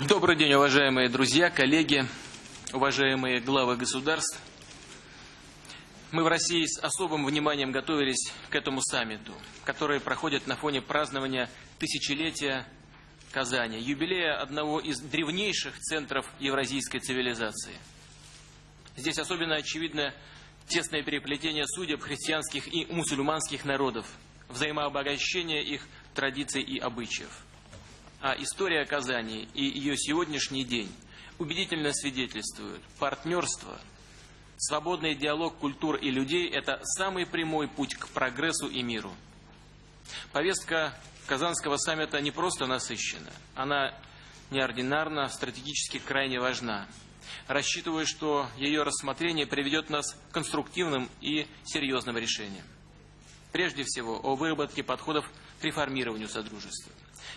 Добрый день, уважаемые друзья, коллеги, уважаемые главы государств. Мы в России с особым вниманием готовились к этому саммиту, который проходит на фоне празднования тысячелетия Казани, юбилея одного из древнейших центров евразийской цивилизации. Здесь особенно очевидно тесное переплетение судеб христианских и мусульманских народов, взаимообогащение их традиций и обычаев а история Казани и ее сегодняшний день убедительно свидетельствуют, партнерство, свободный диалог культур и людей – это самый прямой путь к прогрессу и миру. Повестка Казанского саммита не просто насыщена, она неординарна, стратегически крайне важна. Рассчитываю, что ее рассмотрение приведет нас к конструктивным и серьезным решениям. Прежде всего, о выработке подходов к реформированию Содружества.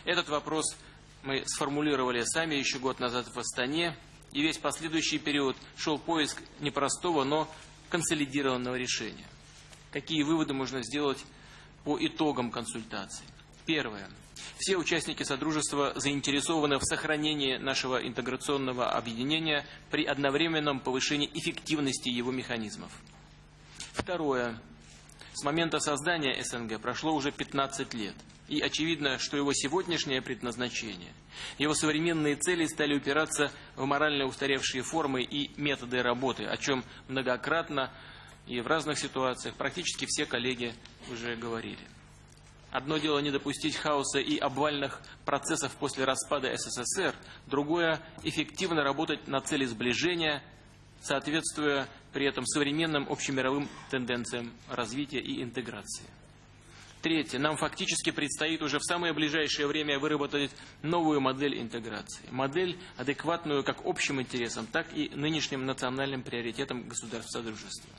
Этот вопрос мы сформулировали сами еще год назад в Астане, и весь последующий период шел поиск непростого, но консолидированного решения. Какие выводы можно сделать по итогам консультаций? Первое. Все участники Содружества заинтересованы в сохранении нашего интеграционного объединения при одновременном повышении эффективности его механизмов. Второе. С момента создания СНГ прошло уже 15 лет. И очевидно, что его сегодняшнее предназначение, его современные цели стали упираться в морально устаревшие формы и методы работы, о чем многократно и в разных ситуациях практически все коллеги уже говорили. Одно дело не допустить хаоса и обвальных процессов после распада СССР, другое – эффективно работать на цели сближения, соответствуя при этом современным общемировым тенденциям развития и интеграции. Третье. Нам фактически предстоит уже в самое ближайшее время выработать новую модель интеграции. Модель, адекватную как общим интересам, так и нынешним национальным приоритетам государств Содружества.